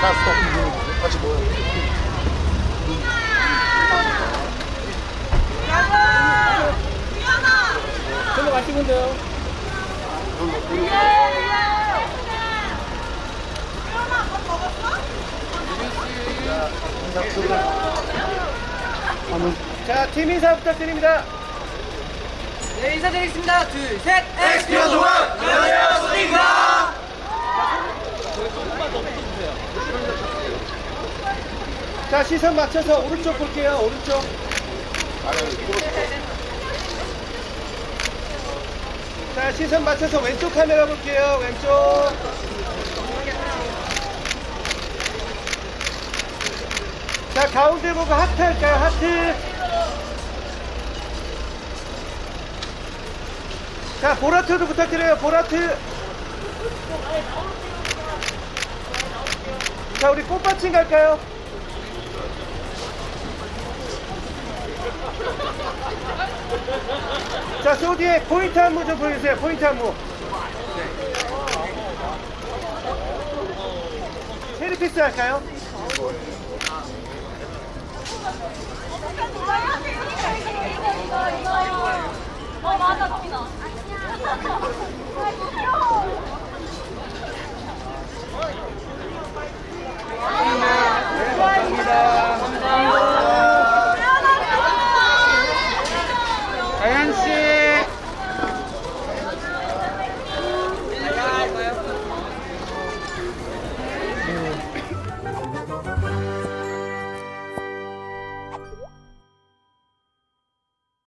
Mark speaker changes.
Speaker 1: 자, 스톱. 같이 모여.
Speaker 2: 별로 마시면 돼요.
Speaker 3: 자, 팀 인사 부탁드립니다.
Speaker 2: 네, 인사드리겠습니다. 둘, 셋.
Speaker 1: 엑스피어 동안! 안녕하세요, 소니입니다!
Speaker 3: 자, 시선 맞춰서 오른쪽 볼게요. 오른쪽. 자, 시선 맞춰서 왼쪽 카메라 볼게요. 왼쪽. 자, 가운데 보고 하트 할까요? 하트. 자, 보라트도 부탁드려요. 보라트. 자, 우리 꽃받침 갈까요? 자, 소디의 포인트 안무 좀 보여주세요. 포인트 안무. 세리피스 할까요?
Speaker 4: 어
Speaker 2: Sanchez.